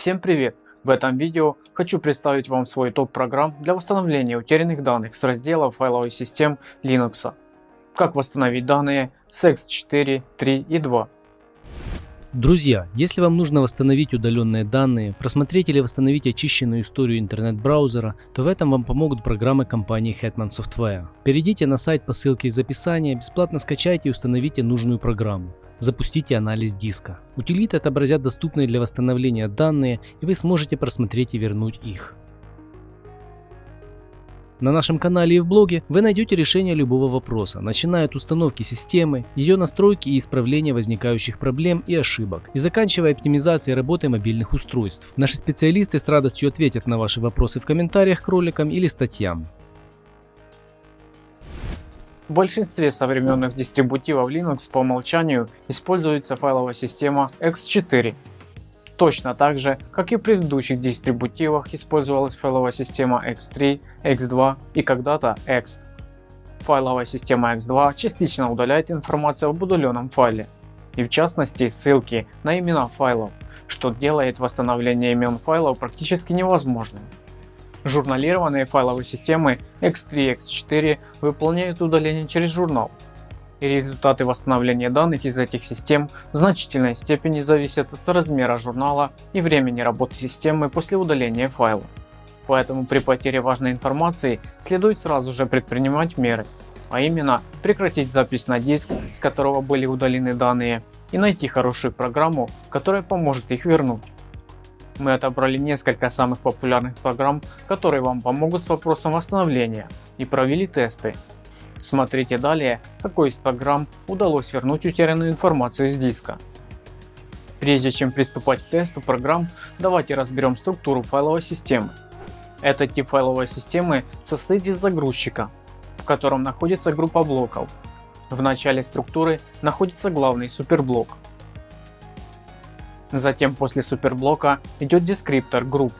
Всем привет! В этом видео хочу представить вам свой топ программ для восстановления утерянных данных с раздела файловых систем Linux. Как восстановить данные с X4, 3 и 2. Друзья, если вам нужно восстановить удаленные данные, просмотреть или восстановить очищенную историю интернет-браузера, то в этом вам помогут программы компании Hetman Software. Перейдите на сайт по ссылке из описания, бесплатно скачайте и установите нужную программу. Запустите анализ диска. Утилиты отобразят доступные для восстановления данные и вы сможете просмотреть и вернуть их. На нашем канале и в блоге вы найдете решение любого вопроса, начиная от установки системы, ее настройки и исправления возникающих проблем и ошибок, и заканчивая оптимизацией работы мобильных устройств. Наши специалисты с радостью ответят на ваши вопросы в комментариях к роликам или статьям. В большинстве современных дистрибутивов Linux по умолчанию используется файловая система X4. Точно так же, как и в предыдущих дистрибутивах использовалась файловая система X3, X2 и когда-то X. Файловая система X2 частично удаляет информацию об удаленном файле, и в частности ссылки на имена файлов, что делает восстановление имен файлов практически невозможным. Журналированные файловые системы X3 и X4 выполняют удаление через журнал. И результаты восстановления данных из этих систем в значительной степени зависят от размера журнала и времени работы системы после удаления файла. Поэтому при потере важной информации следует сразу же предпринимать меры, а именно прекратить запись на диск, с которого были удалены данные, и найти хорошую программу, которая поможет их вернуть. Мы отобрали несколько самых популярных программ, которые вам помогут с вопросом восстановления и провели тесты. Смотрите далее, какой из программ удалось вернуть утерянную информацию с диска. Прежде чем приступать к тесту программ, давайте разберем структуру файловой системы. Этот тип файловой системы состоит из загрузчика, в котором находится группа блоков. В начале структуры находится главный суперблок, Затем после суперблока идет дескриптор групп,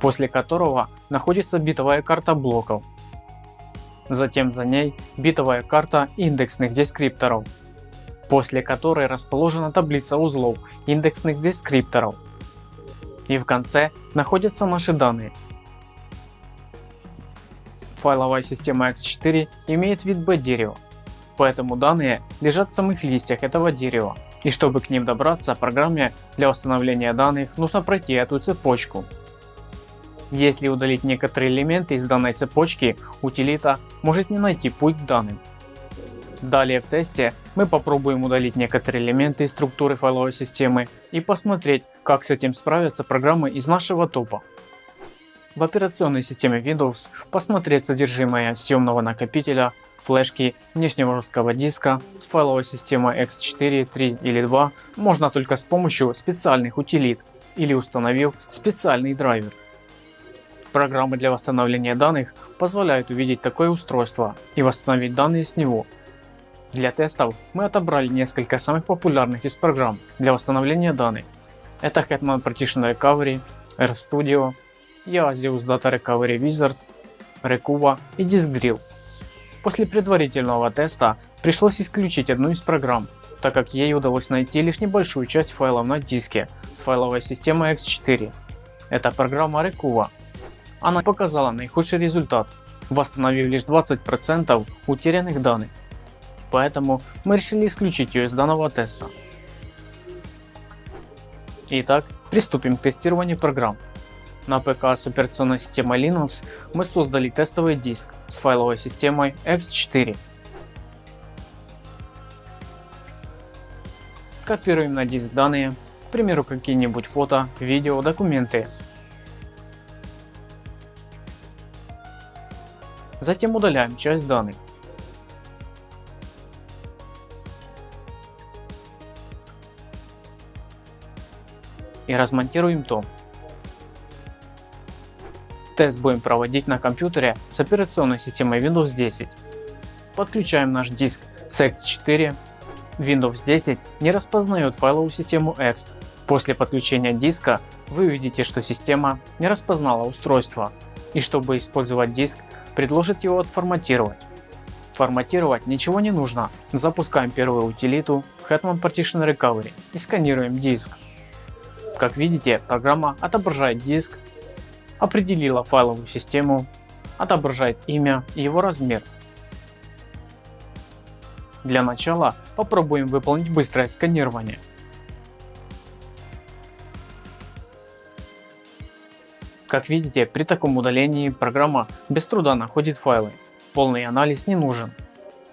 после которого находится битовая карта блоков. Затем за ней битовая карта индексных дескрипторов, после которой расположена таблица узлов индексных дескрипторов. И в конце находятся наши данные. Файловая система X4 имеет вид B-дерева, поэтому данные лежат в самых листьях этого дерева. И чтобы к ним добраться, программе для восстановления данных нужно пройти эту цепочку. Если удалить некоторые элементы из данной цепочки, утилита может не найти путь к данным. Далее в тесте мы попробуем удалить некоторые элементы из структуры файловой системы и посмотреть, как с этим справятся программы из нашего топа. В операционной системе Windows посмотреть содержимое съемного накопителя флешки, внешнего жесткого диска с файловой системой X4, 3 или 2 можно только с помощью специальных утилит или установив специальный драйвер. Программы для восстановления данных позволяют увидеть такое устройство и восстановить данные с него. Для тестов мы отобрали несколько самых популярных из программ для восстановления данных. Это Hetman Partition Recovery, RStudio, Yazius Data Recovery Wizard, Recuva и DiskDrill. После предварительного теста пришлось исключить одну из программ, так как ей удалось найти лишь небольшую часть файлов на диске с файловой системой X4. Это программа Recuva. Она показала наихудший результат, восстановив лишь 20% утерянных данных. Поэтому мы решили исключить ее из данного теста. Итак, приступим к тестированию программ. На ПК с операционной системой Linux мы создали тестовый диск с файловой системой X4. Копируем на диск данные, к примеру какие-нибудь фото, видео, документы. Затем удаляем часть данных. И размонтируем том. Тест будем проводить на компьютере с операционной системой Windows 10. Подключаем наш диск с X4. Windows 10 не распознает файловую систему X. После подключения диска вы увидите, что система не распознала устройство и чтобы использовать диск, предложит его отформатировать. Форматировать ничего не нужно. Запускаем первую утилиту Hetman Partition Recovery и сканируем диск. Как видите, программа отображает диск, определила файловую систему, отображает имя и его размер. Для начала попробуем выполнить быстрое сканирование. Как видите, при таком удалении программа без труда находит файлы. Полный анализ не нужен.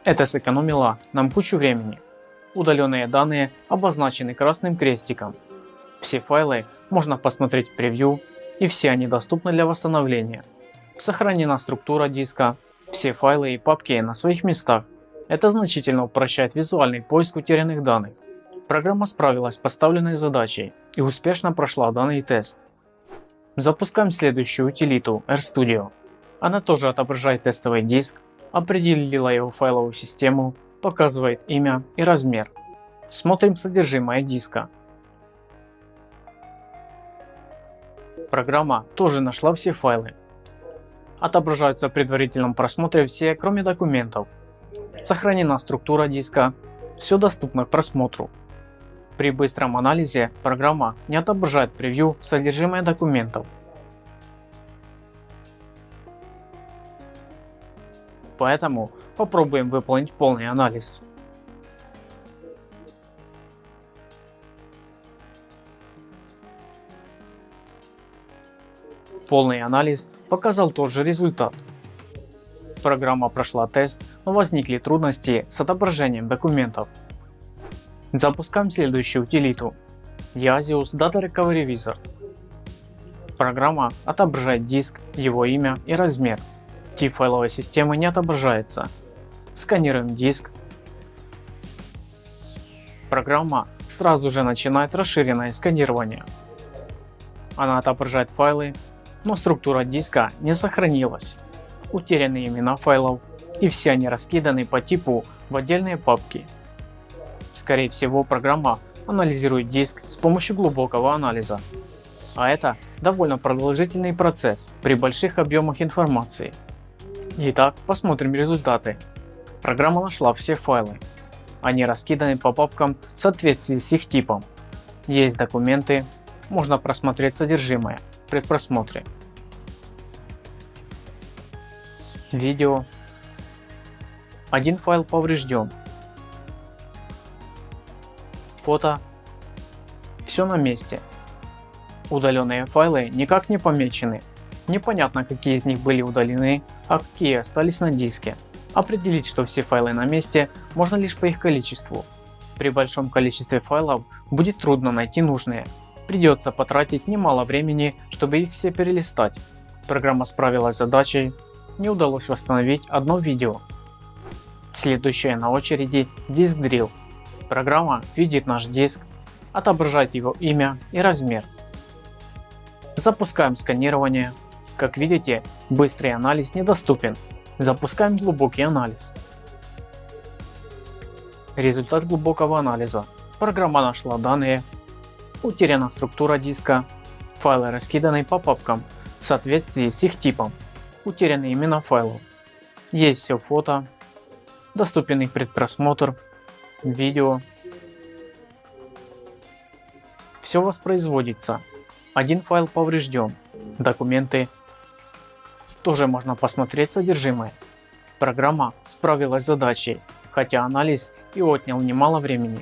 Это сэкономило нам кучу времени. Удаленные данные обозначены красным крестиком. Все файлы можно посмотреть в превью и все они доступны для восстановления. Сохранена структура диска, все файлы и папки на своих местах. Это значительно упрощает визуальный поиск утерянных данных. Программа справилась с поставленной задачей и успешно прошла данный тест. Запускаем следующую утилиту RStudio. Она тоже отображает тестовый диск, определила его файловую систему показывает имя и размер. Смотрим содержимое диска. Программа тоже нашла все файлы. Отображаются в предварительном просмотре все, кроме документов. Сохранена структура диска. Все доступно к просмотру. При быстром анализе программа не отображает превью содержимое документов. Поэтому Попробуем выполнить полный анализ. Полный анализ показал тот же результат. Программа прошла тест, но возникли трудности с отображением документов. Запускаем следующую утилиту Yasius Data Recovery Wizard. Программа отображает диск, его имя и размер. Тип файловой системы не отображается, сканируем диск. Программа сразу же начинает расширенное сканирование. Она отображает файлы, но структура диска не сохранилась. Утеряны имена файлов и все они раскиданы по типу в отдельные папки. Скорее всего программа анализирует диск с помощью глубокого анализа. А это довольно продолжительный процесс при больших объемах информации. Итак, посмотрим результаты. Программа нашла все файлы. Они раскиданы по папкам в соответствии с их типом. Есть документы, можно просмотреть содержимое предпросмотре. Видео. Один файл поврежден. Фото. Все на месте. Удаленные файлы никак не помечены. Непонятно какие из них были удалены, а какие остались на диске. Определить, что все файлы на месте, можно лишь по их количеству. При большом количестве файлов будет трудно найти нужные. Придется потратить немало времени, чтобы их все перелистать. Программа справилась с задачей, не удалось восстановить одно видео. Следующая на очереди диск Drill. Программа видит наш диск, отображает его имя и размер. Запускаем сканирование. Как видите, быстрый анализ недоступен, Запускаем глубокий анализ. Результат глубокого анализа. Программа нашла данные, утеряна структура диска, файлы раскиданы по папкам в соответствии с их типом, утеряны имена файлов. Есть все фото, доступен их предпросмотр, видео. Все воспроизводится. Один файл поврежден, документы тоже можно посмотреть содержимое. Программа справилась с задачей, хотя анализ и отнял немало времени.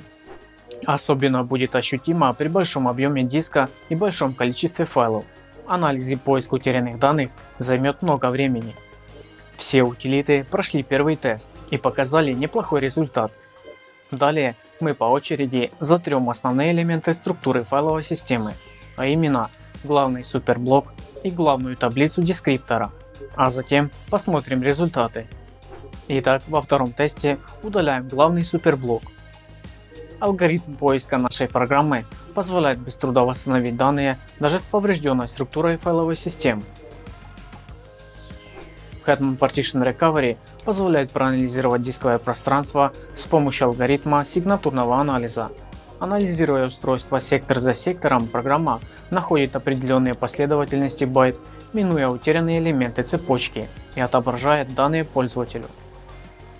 Особенно будет ощутимо при большом объеме диска и большом количестве файлов. Анализ и поиск утерянных данных займет много времени. Все утилиты прошли первый тест и показали неплохой результат. Далее мы по очереди затрем основные элементы структуры файловой системы, а именно главный суперблок и главную таблицу дескриптора а затем посмотрим результаты. Итак, во втором тесте удаляем главный суперблок. Алгоритм поиска нашей программы позволяет без труда восстановить данные даже с поврежденной структурой файловой системы. Hetman Partition Recovery позволяет проанализировать дисковое пространство с помощью алгоритма сигнатурного анализа. Анализируя устройство сектор за сектором, программа находит определенные последовательности байт минуя утерянные элементы цепочки и отображает данные пользователю.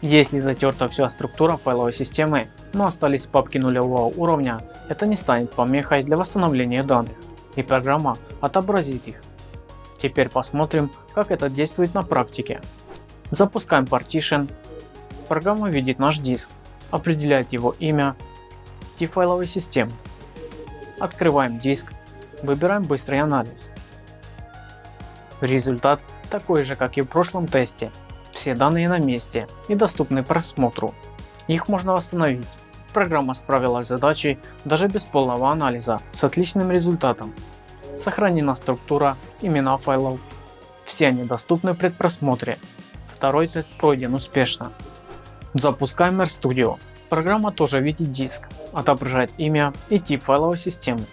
Если затерта вся структура файловой системы, но остались папки нулевого уровня, это не станет помехой для восстановления данных, и программа отобразит их. Теперь посмотрим, как это действует на практике. Запускаем Partition. Программа видит наш диск, определяет его имя, тип файловой системы. Открываем диск, выбираем быстрый анализ. Результат такой же как и в прошлом тесте. Все данные на месте и доступны просмотру. Их можно восстановить. Программа справилась с задачей даже без полного анализа с отличным результатом. Сохранена структура, имена файлов. Все они доступны в предпросмотре. Второй тест пройден успешно. Запускаем RStudio. Программа тоже видит диск, отображает имя и тип файловой системы.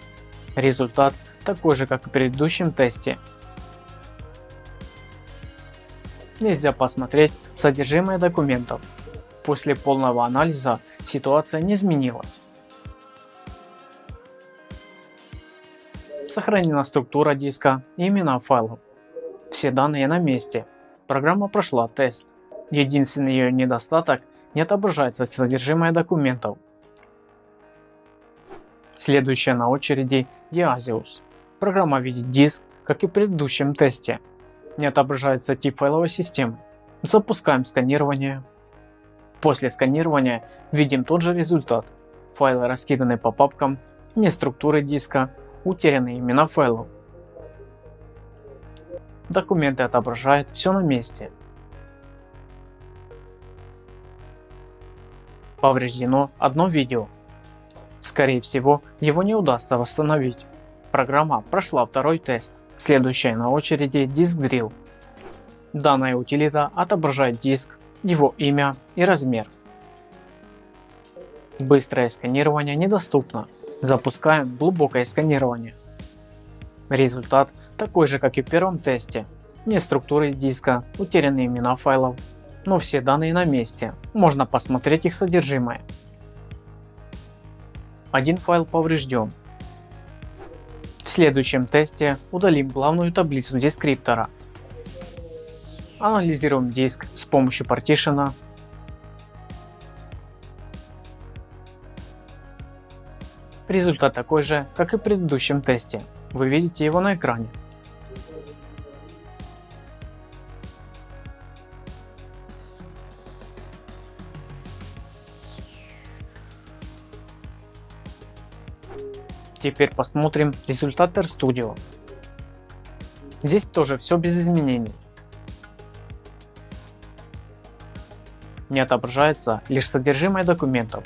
Результат такой же как и в предыдущем тесте. Нельзя посмотреть содержимое документов. После полного анализа ситуация не изменилась. Сохранена структура диска и имена файлов. Все данные на месте. Программа прошла тест. Единственный ее недостаток не отображается содержимое документов. Следующая на очереди Diasius. Программа видит диск, как и в предыдущем тесте. Не отображается тип файловой системы. Запускаем сканирование. После сканирования видим тот же результат. Файлы раскиданы по папкам, не структуры диска, утерянные имена файлов. Документы отображают все на месте. Повреждено одно видео. Скорее всего его не удастся восстановить. Программа прошла второй тест. Следующая на очереди Disk Drill. Данная утилита отображает диск, его имя и размер. Быстрое сканирование недоступно. Запускаем глубокое сканирование. Результат такой же как и в первом тесте. Нет структуры диска, утерянные имена файлов, но все данные на месте, можно посмотреть их содержимое. Один файл поврежден. Следующем тесте удалим главную таблицу дескриптора. Анализируем диск с помощью партишена Результат такой же, как и в предыдущем тесте. Вы видите его на экране. Теперь посмотрим результат RStudio. Здесь тоже все без изменений. Не отображается лишь содержимое документов,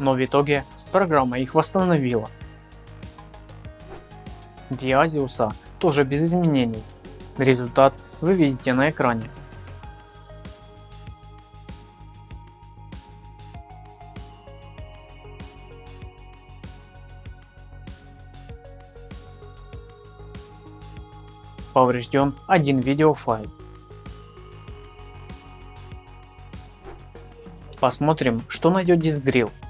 но в итоге программа их восстановила. Диазиуса тоже без изменений. Результат вы видите на экране. Поврежден один видеофайл. Посмотрим, что найдет диск-дрил. В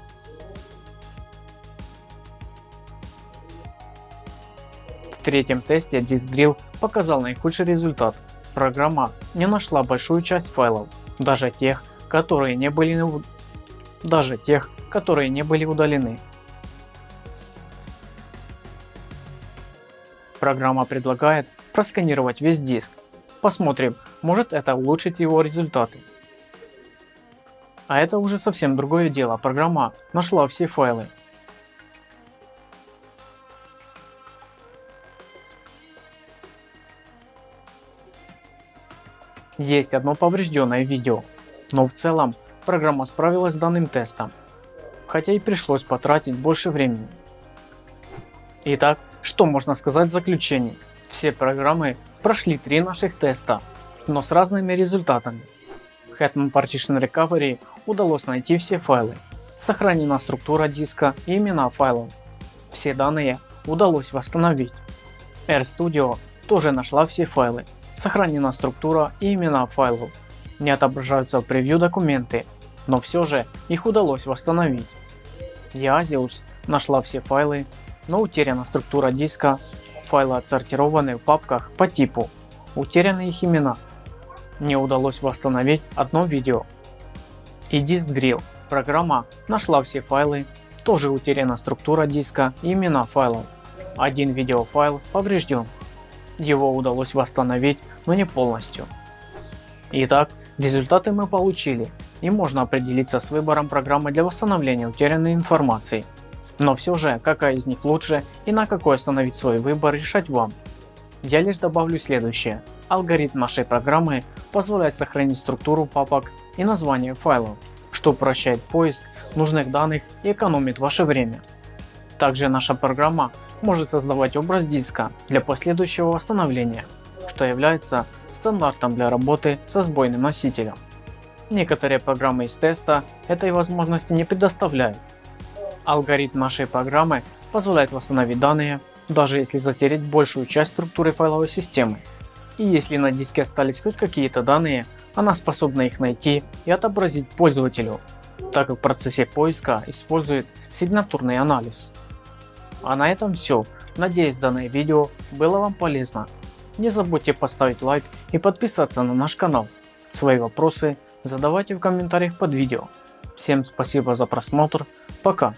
третьем тесте DiskDrill показал наихудший результат. Программа не нашла большую часть файлов, даже тех, которые не были, даже тех, которые не были удалены. Программа предлагает просканировать весь диск. Посмотрим, может это улучшить его результаты. А это уже совсем другое дело, программа нашла все файлы, Есть одно поврежденное видео, но в целом программа справилась с данным тестом, хотя и пришлось потратить больше времени. Итак, что можно сказать в заключении? Все программы прошли три наших теста, но с разными результатами. Hetman Partition Recovery удалось найти все файлы, сохранена структура диска и имена файлов. Все данные удалось восстановить. RStudio тоже нашла все файлы, Сохранена структура и имена файлов. Не отображаются в превью документы. но все же их удалось восстановить. Yazius нашла все файлы, но утеряна структура диска, файлы отсортированы в папках по типу, утеряны их имена. Не удалось восстановить одно видео. И диск Drill. Программа нашла все файлы, тоже утеряна структура диска и имена файлов. Один видеофайл поврежден. Его удалось восстановить, но не полностью. Итак, результаты мы получили и можно определиться с выбором программы для восстановления утерянной информации. Но все же, какая из них лучше и на какой остановить свой выбор решать вам. Я лишь добавлю следующее. Алгоритм нашей программы позволяет сохранить структуру папок и название файлов, что упрощает поиск нужных данных и экономит ваше время. Также наша программа может создавать образ диска для последующего восстановления, что является стандартом для работы со сбойным носителем. Некоторые программы из теста этой возможности не предоставляют. Алгоритм нашей программы позволяет восстановить данные, даже если затерять большую часть структуры файловой системы. И если на диске остались хоть какие-то данные, она способна их найти и отобразить пользователю, так как в процессе поиска использует сигнатурный анализ. А на этом все. Надеюсь данное видео было вам полезно. Не забудьте поставить лайк и подписаться на наш канал. Свои вопросы задавайте в комментариях под видео. Всем спасибо за просмотр, пока.